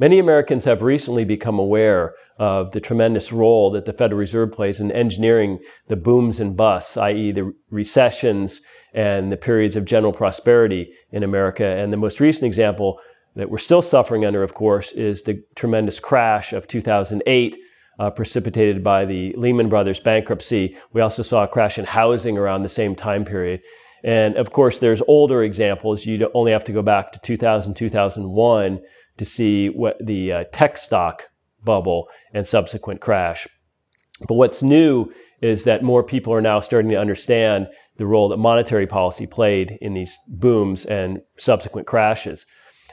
Many Americans have recently become aware of the tremendous role that the Federal Reserve plays in engineering the booms and busts, i.e., the recessions and the periods of general prosperity in America. And the most recent example that we're still suffering under, of course, is the tremendous crash of 2008. Uh, precipitated by the Lehman Brothers bankruptcy. We also saw a crash in housing around the same time period. And of course, there's older examples. You only have to go back to 2000, 2001 to see what the uh, tech stock bubble and subsequent crash. But what's new is that more people are now starting to understand the role that monetary policy played in these booms and subsequent crashes.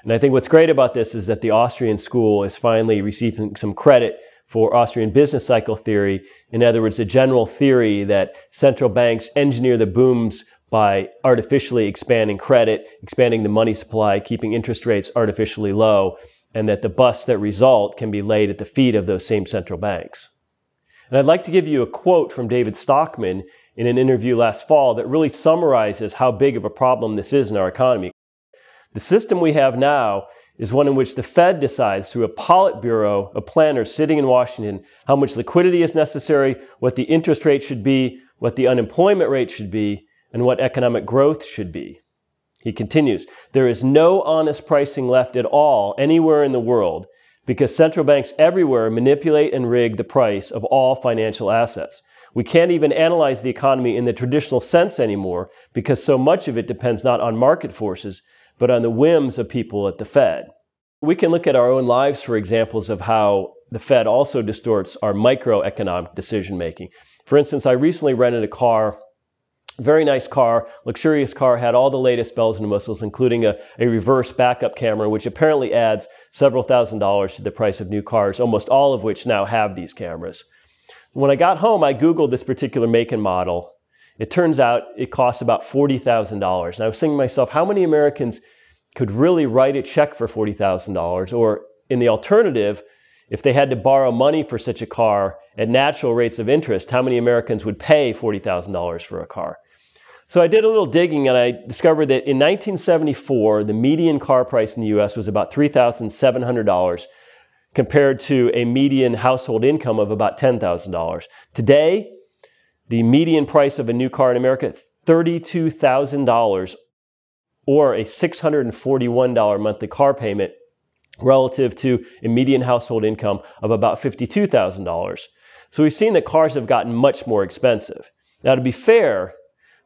And I think what's great about this is that the Austrian school is finally receiving some credit for Austrian business cycle theory. In other words, the general theory that central banks engineer the booms by artificially expanding credit, expanding the money supply, keeping interest rates artificially low, and that the busts that result can be laid at the feet of those same central banks. And I'd like to give you a quote from David Stockman in an interview last fall that really summarizes how big of a problem this is in our economy. The system we have now is one in which the Fed decides through a Politburo a planner sitting in Washington how much liquidity is necessary, what the interest rate should be, what the unemployment rate should be, and what economic growth should be. He continues, there is no honest pricing left at all anywhere in the world because central banks everywhere manipulate and rig the price of all financial assets. We can't even analyze the economy in the traditional sense anymore because so much of it depends not on market forces, but on the whims of people at the Fed. We can look at our own lives for examples of how the Fed also distorts our microeconomic decision making. For instance, I recently rented a car very nice car, luxurious car, had all the latest bells and whistles, including a, a reverse backup camera, which apparently adds several thousand dollars to the price of new cars, almost all of which now have these cameras. When I got home, I Googled this particular make and model. It turns out it costs about $40,000. And I was thinking to myself, how many Americans could really write a check for $40,000? Or in the alternative, if they had to borrow money for such a car at natural rates of interest, how many Americans would pay $40,000 for a car? So I did a little digging and I discovered that in 1974, the median car price in the US was about $3,700 compared to a median household income of about $10,000. Today, the median price of a new car in America, $32,000 or a $641 monthly car payment relative to a median household income of about $52,000. So we've seen that cars have gotten much more expensive. Now to be fair,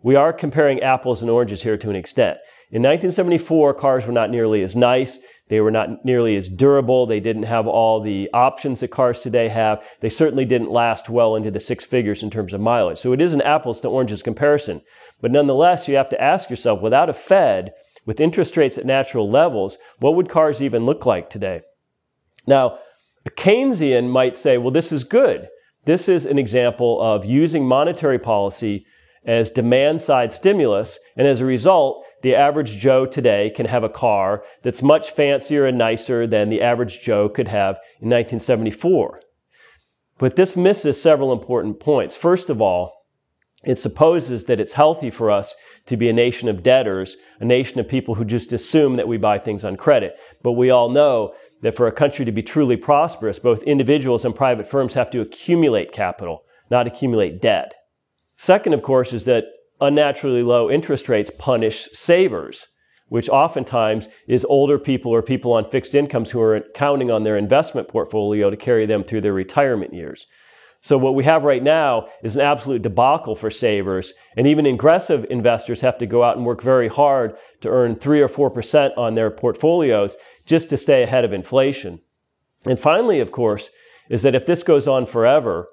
we are comparing apples and oranges here to an extent. In 1974, cars were not nearly as nice. They were not nearly as durable. They didn't have all the options that cars today have. They certainly didn't last well into the six figures in terms of mileage. So it is an apples to oranges comparison. But nonetheless, you have to ask yourself, without a Fed, with interest rates at natural levels, what would cars even look like today? Now, a Keynesian might say, well, this is good. This is an example of using monetary policy as demand side stimulus. And as a result, the average Joe today can have a car that's much fancier and nicer than the average Joe could have in 1974. But this misses several important points. First of all, it supposes that it's healthy for us to be a nation of debtors, a nation of people who just assume that we buy things on credit. But we all know that for a country to be truly prosperous, both individuals and private firms have to accumulate capital, not accumulate debt. Second, of course, is that unnaturally low interest rates punish savers, which oftentimes is older people or people on fixed incomes who are counting on their investment portfolio to carry them through their retirement years. So what we have right now is an absolute debacle for savers, and even aggressive investors have to go out and work very hard to earn 3 or 4% on their portfolios just to stay ahead of inflation. And finally, of course, is that if this goes on forever,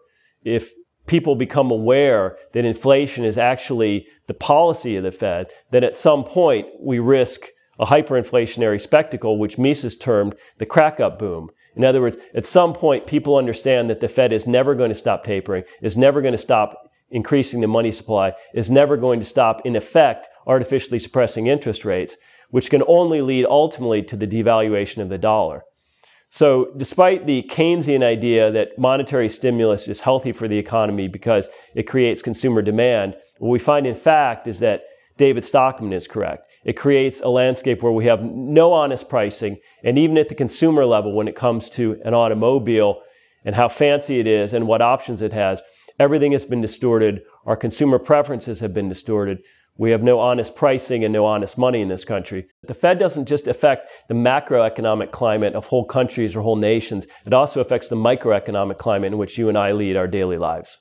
if people become aware that inflation is actually the policy of the Fed, then at some point we risk a hyperinflationary spectacle, which Mises termed the crack up boom. In other words, at some point, people understand that the Fed is never going to stop tapering, is never going to stop increasing the money supply, is never going to stop, in effect, artificially suppressing interest rates, which can only lead ultimately to the devaluation of the dollar. So, despite the Keynesian idea that monetary stimulus is healthy for the economy because it creates consumer demand, what we find in fact is that David Stockman is correct. It creates a landscape where we have no honest pricing, and even at the consumer level, when it comes to an automobile and how fancy it is and what options it has, everything has been distorted. Our consumer preferences have been distorted. We have no honest pricing and no honest money in this country. The Fed doesn't just affect the macroeconomic climate of whole countries or whole nations, it also affects the microeconomic climate in which you and I lead our daily lives.